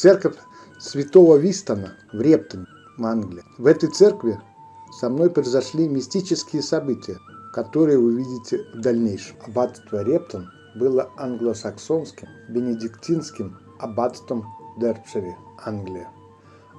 Церковь святого Вистона в Рептоне, в Англии. В этой церкви со мной произошли мистические события, которые вы увидите в дальнейшем. Аббатство Рептон было англосаксонским, бенедиктинским аббатством Дерпшире, Англия,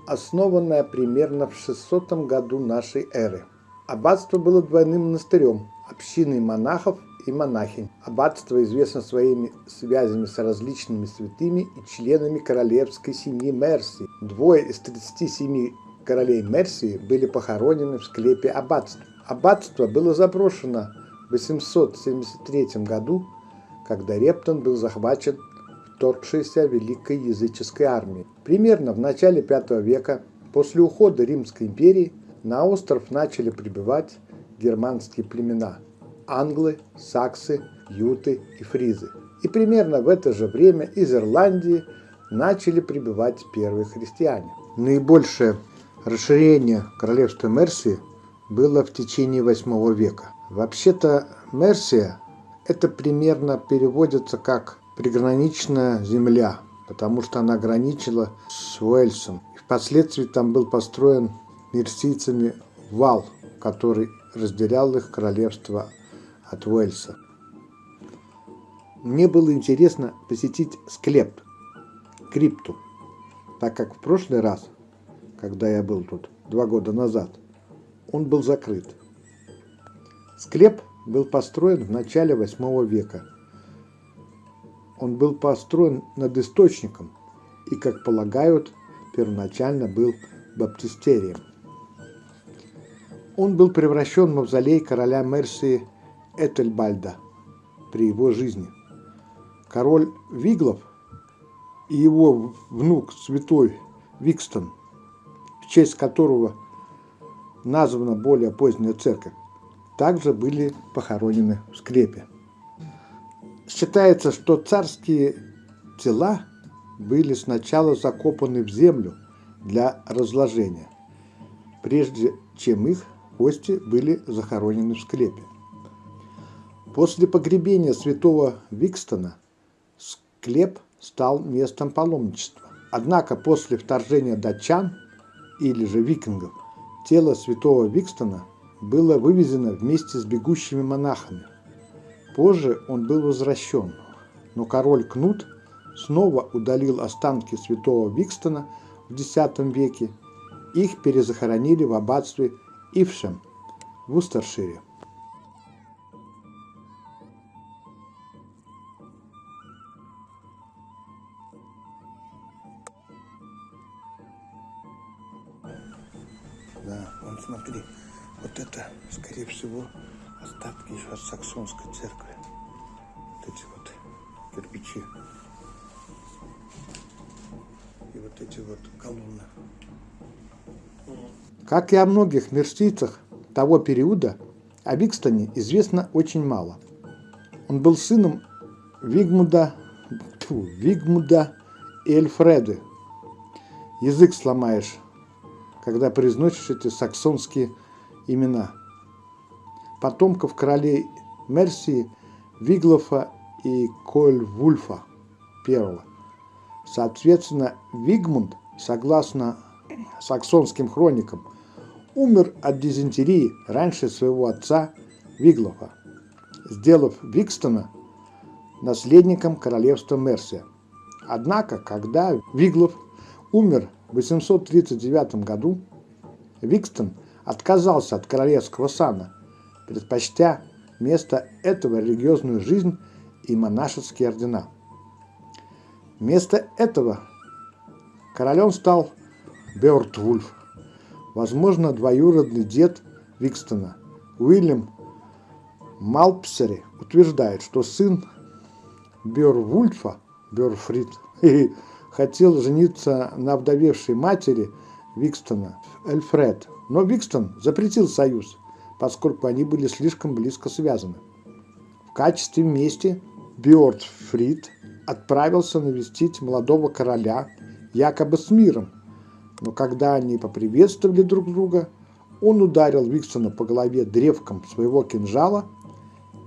основанное примерно в 600 году нашей эры. Аббатство было двойным монастырем, общиной монахов и монахинь. Аббатство известно своими связями с различными святыми и членами королевской семьи Мерси. Двое из 37 королей Мерсии были похоронены в склепе аббатства. Аббатство было заброшено в 873 году, когда Рептон был захвачен вторгшейся Великой языческой армией. Примерно в начале V века, после ухода Римской империи, на остров начали прибывать германские племена – англы, саксы, юты и фризы. И примерно в это же время из Ирландии начали прибывать первые христиане. Наибольшее расширение королевства Мерсии было в течение VIII века. Вообще-то Мерсия – это примерно переводится как «приграничная земля», потому что она граничила с Уэльсом. И впоследствии там был построен мерсийцами вал, который разделял их королевство от Уэльса. Мне было интересно посетить склеп, крипту, так как в прошлый раз, когда я был тут два года назад, он был закрыт. Склеп был построен в начале восьмого века. Он был построен над источником и, как полагают, первоначально был баптистерием. Он был превращен в мавзолей короля Мерсии Этельбальда при его жизни. Король Виглов и его внук святой Викстон, в честь которого названа более поздняя церковь, также были похоронены в склепе. Считается, что царские тела были сначала закопаны в землю для разложения, прежде чем их кости были захоронены в склепе. После погребения святого Викстона склеп стал местом паломничества. Однако после вторжения датчан или же викингов тело святого Викстона было вывезено вместе с бегущими монахами. Позже он был возвращен, но король Кнут снова удалил останки святого Викстона в X веке. Их перезахоронили в аббатстве Ившем в Устершире. Саксонской церкви. Вот эти вот кирпичи. И вот эти вот колонны. Как и о многих мерсийцах того периода, о Викстоне известно очень мало. Он был сыном Вигмуда, тьфу, Вигмуда и Эльфреды. Язык сломаешь, когда произносишь эти саксонские имена. Потомков королей Мерсии, Виглофа и Кольвульфа I. Соответственно, Вигмунд, согласно саксонским хроникам, умер от дизентерии раньше своего отца Виглофа, сделав Викстона наследником королевства Мерсия. Однако, когда Виглов умер в 839 году, Викстон отказался от королевского сана, предпочтя вместо этого религиозную жизнь и монашеские ордена. Вместо этого королем стал Беортвульф, возможно, двоюродный дед Викстона. Уильям Малпсери утверждает, что сын Беорвульфа, Беорфрид, хотел жениться на вдовевшей матери Викстона, Эльфред. Но Викстон запретил союз, поскольку они были слишком близко связаны. В качестве мести Бьордфрид отправился навестить молодого короля якобы с миром, но когда они поприветствовали друг друга, он ударил Виксона по голове древком своего кинжала,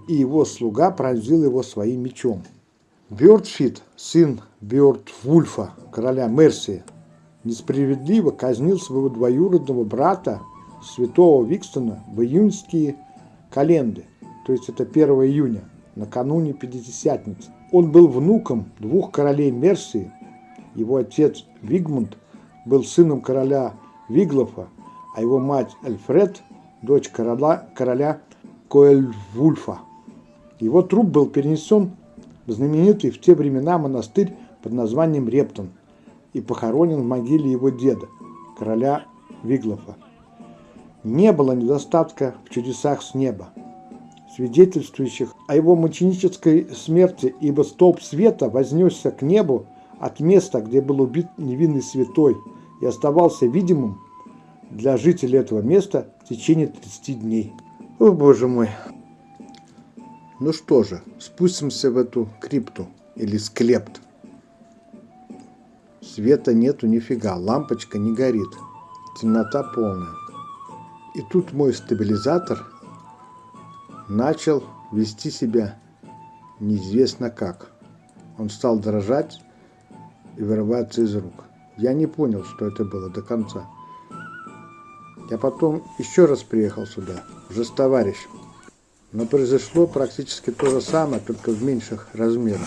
и его слуга пронзил его своим мечом. Бёрдфит, сын Бёрдвульфа, короля Мерсии, несправедливо казнил своего двоюродного брата, святого Викстона, в июньские календы, то есть это 1 июня, накануне Пятидесятницы. Он был внуком двух королей Мерсии. Его отец Вигмунд был сыном короля Виглофа, а его мать Эльфред – дочь короля, короля Коэльвульфа. Его труп был перенесен в знаменитый в те времена монастырь под названием Рептон и похоронен в могиле его деда, короля Виглофа. Не было недостатка в чудесах с неба, свидетельствующих о его мученической смерти, ибо столб света вознесся к небу от места, где был убит невинный святой, и оставался видимым для жителей этого места в течение 30 дней. О, боже мой! Ну что же, спустимся в эту крипту или склепт. Света нету нифига, лампочка не горит, темнота полная. И тут мой стабилизатор начал вести себя неизвестно как. Он стал дрожать и вырываться из рук. Я не понял, что это было до конца. Я потом еще раз приехал сюда, уже с товарищем. Но произошло практически то же самое, только в меньших размерах.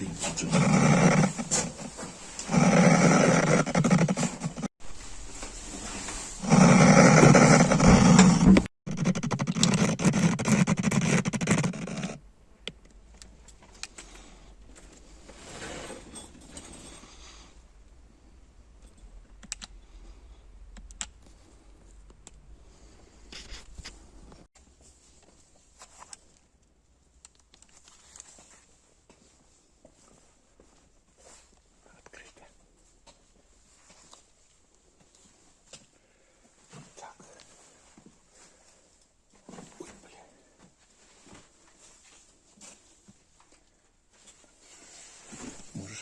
pinche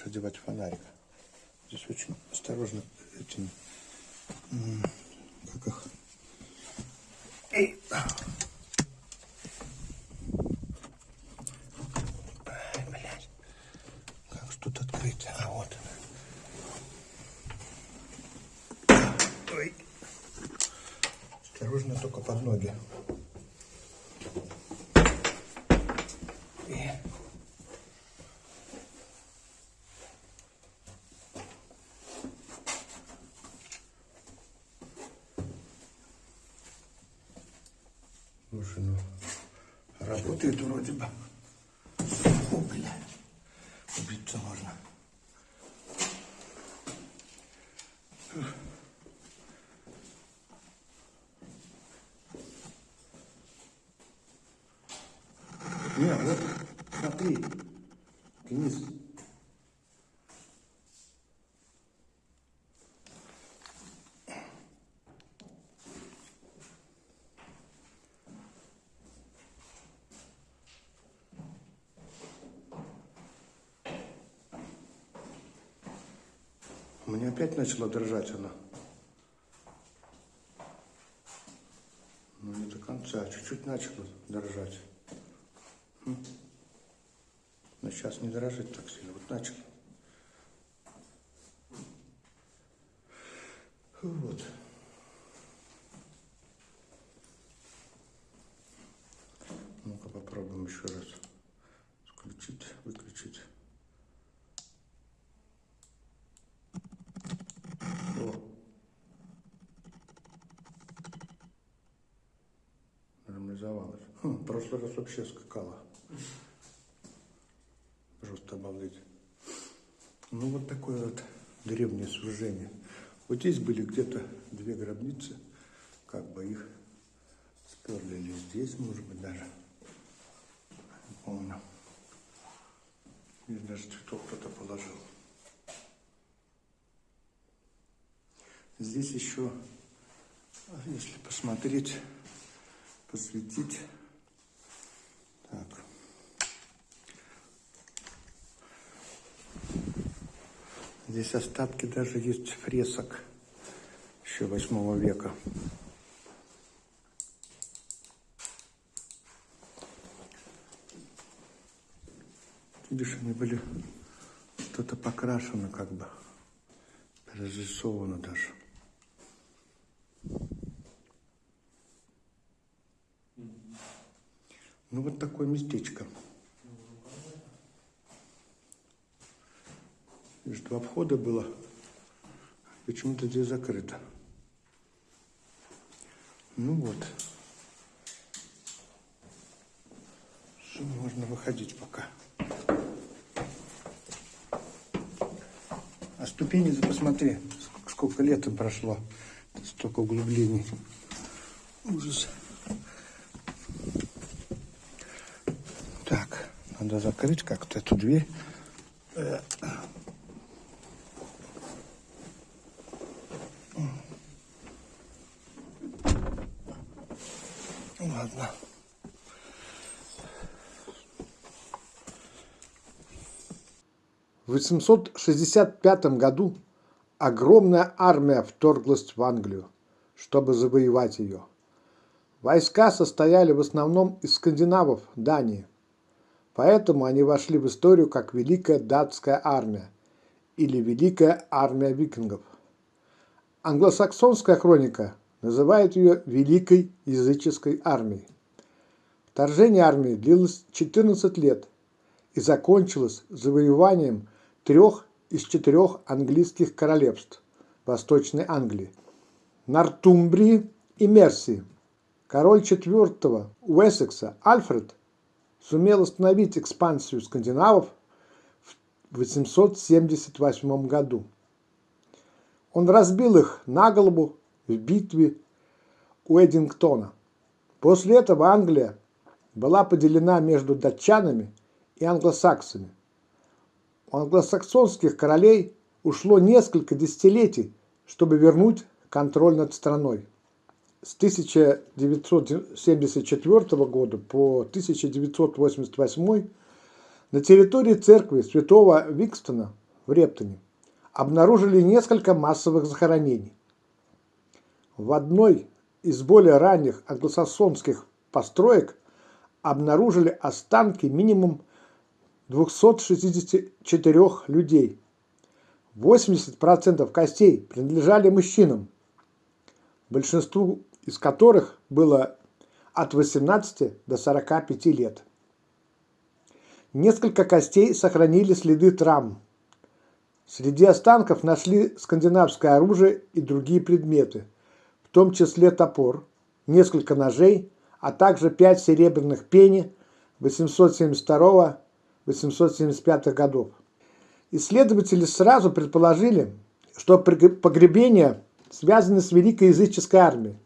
одевать фонарик. Здесь очень осторожно этим, как их, Эй. Ай, блядь. Как ж тут открыть? А вот она. Ой. Осторожно только под ноги. И... Слушай, ну работает вроде бы. О, блядь. Не, вот, смотри, Денис. Меня опять начала дрожать она. Ну, не до конца, чуть-чуть начала дрожать. Но сейчас не дрожит так сильно. Вот начал. Вот. Ну-ка попробуем еще раз. Включить, выключить. О. Нормализовалась. Хм, в прошлый раз вообще скакала. Просто обалдеть. Ну, вот такое вот древнее сооружение. Вот здесь были где-то две гробницы, как бы их сперли или здесь, может быть, даже. Не помню. Здесь даже цветок кто-то положил. Здесь еще, если посмотреть, посветить, так, Здесь остатки даже есть фресок еще восьмого века. Видишь, они были что-то покрашено как бы, разрисовано даже. Ну вот такое местечко. Видишь, два входа было. Почему-то здесь закрыто. Ну вот. Что можно выходить пока. А ступени, посмотри, сколько лет им прошло. Столько углублений. Ужас. Так, надо закрыть как-то эту дверь. Ладно. В 865 году огромная армия вторглась в Англию, чтобы завоевать ее. Войска состояли в основном из скандинавов Дании, поэтому они вошли в историю как Великая датская армия или Великая армия викингов. Англосаксонская хроника называют ее Великой языческой армией. Вторжение армии длилось 14 лет и закончилось завоеванием трех из четырех английских королевств Восточной Англии – Нортумбрии и Мерсии. Король четвертого Уэссекса Альфред сумел остановить экспансию скандинавов в 878 году. Он разбил их на голову в битве у Эдингтона. После этого Англия была поделена между датчанами и англосаксами. У англосаксонских королей ушло несколько десятилетий, чтобы вернуть контроль над страной. С 1974 года по 1988 на территории церкви святого Викстона в Рептоне обнаружили несколько массовых захоронений. В одной из более ранних англосаксонских построек обнаружили останки минимум 264 людей. 80% костей принадлежали мужчинам, большинству из которых было от 18 до 45 лет. Несколько костей сохранили следы травм. Среди останков нашли скандинавское оружие и другие предметы – в том числе топор, несколько ножей, а также пять серебряных пени 872-875 годов. Исследователи сразу предположили, что погребения связаны с Великой языческой армией.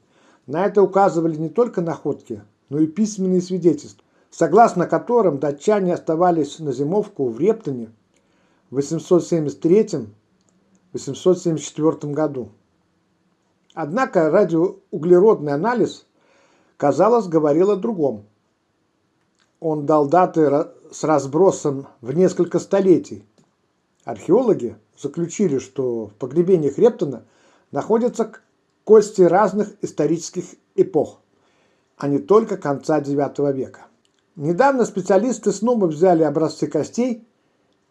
На это указывали не только находки, но и письменные свидетельства, согласно которым датчане оставались на зимовку в Рептоне в 873-874 году. Однако радиоуглеродный анализ, казалось, говорил о другом. Он дал даты с разбросом в несколько столетий. Археологи заключили, что в погребениях Рептона находятся кости разных исторических эпох, а не только конца IX века. Недавно специалисты снова взяли образцы костей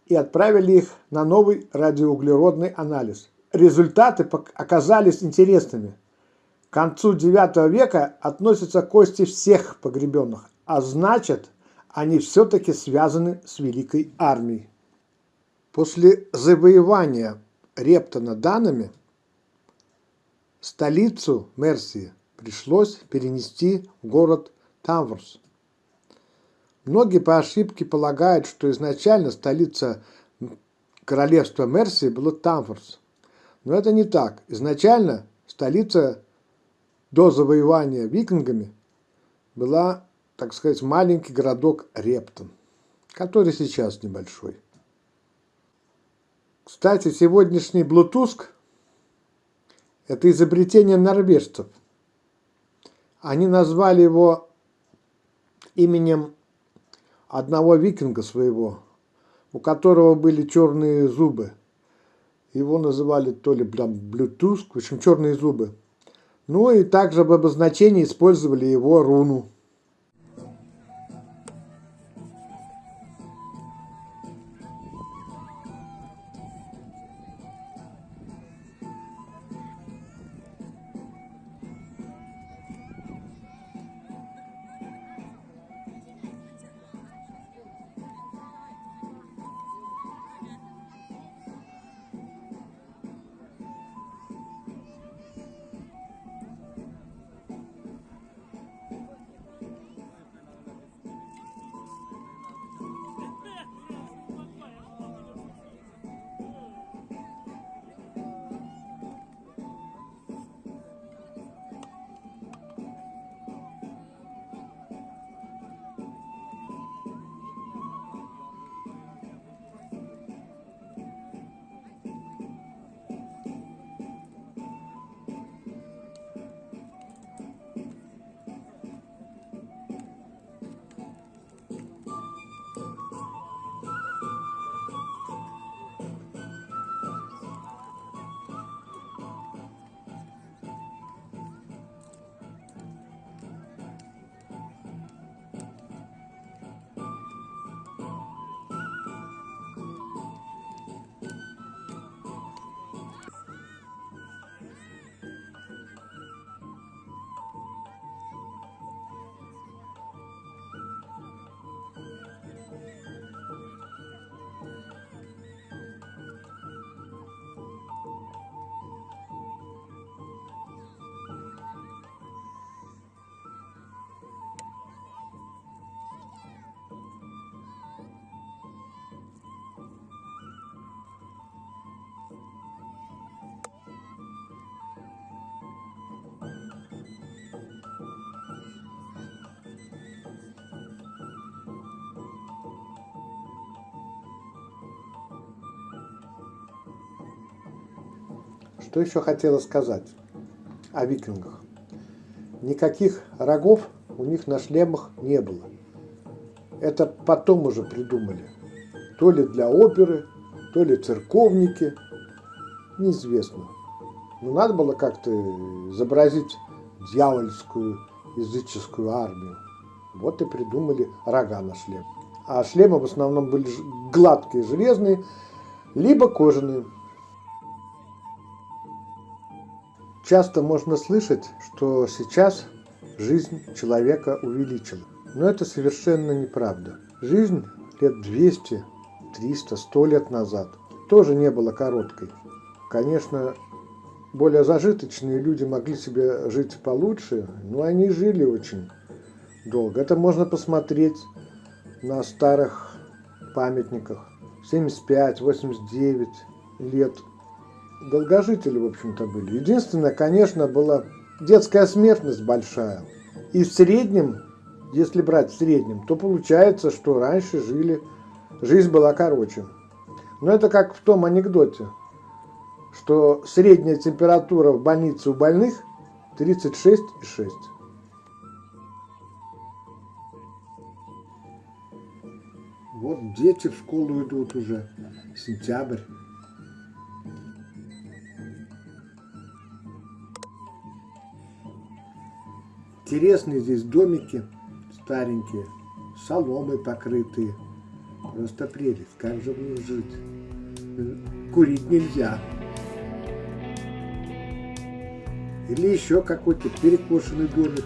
и отправили их на новый радиоуглеродный анализ. Результаты оказались интересными. К концу IX века относятся кости всех погребенных, а значит, они все-таки связаны с Великой армией. После завоевания Рептона данными столицу Мерсии пришлось перенести в город Таврус. Многие по ошибке полагают, что изначально столица королевства Мерсии была Тамфорс. Но это не так. Изначально столица до завоевания викингами была, так сказать, маленький городок Рептон, который сейчас небольшой. Кстати, сегодняшний Блутуск – это изобретение норвежцев. Они назвали его именем одного викинга своего, у которого были черные зубы. Его называли то ли Блютуск, в общем, черные зубы. Ну и также в обозначении использовали его руну. Что еще хотела сказать о викингах? Никаких рогов у них на шлемах не было. Это потом уже придумали. То ли для оперы, то ли церковники, неизвестно. Но надо было как-то изобразить дьявольскую языческую армию. Вот и придумали рога на шлем. А шлемы в основном были гладкие, железные, либо кожаные. Часто можно слышать, что сейчас жизнь человека увеличила. Но это совершенно неправда. Жизнь лет 200, 300, 100 лет назад тоже не была короткой. Конечно, более зажиточные люди могли себе жить получше, но они жили очень долго. Это можно посмотреть на старых памятниках. 75, 89 лет долгожители, в общем-то, были. Единственное, конечно, была детская смертность большая. И в среднем, если брать в среднем, то получается, что раньше жили, жизнь была короче. Но это как в том анекдоте, что средняя температура в больнице у больных 36,6. Вот дети в школу идут уже, сентябрь. Интересные здесь домики старенькие, соломой покрытые. Просто прелесть, как же в них жить? Курить нельзя. Или еще какой-то перекошенный домик,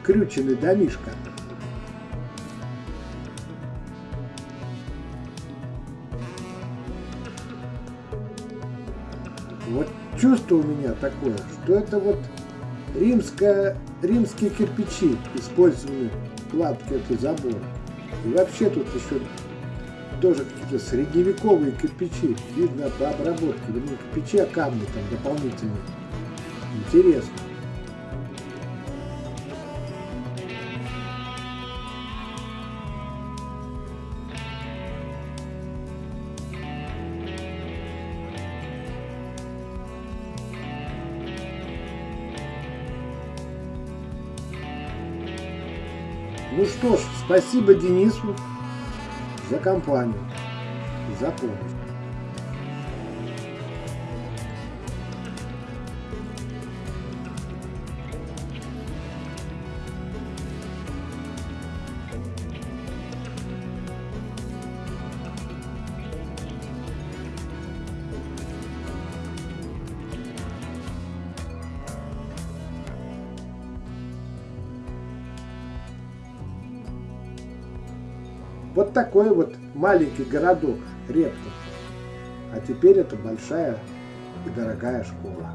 скрюченный домишка. Вот чувство у меня такое, что это вот римская, римские кирпичи использованы в кладке этого забора. И вообще тут еще тоже какие-то средневековые кирпичи. Видно по обработке. Вернее, кирпичи, а камни там дополнительные. Интересно. Ну что ж, спасибо Денису за компанию, за помощь. Вот такой вот маленький городок Рептов. А теперь это большая и дорогая школа.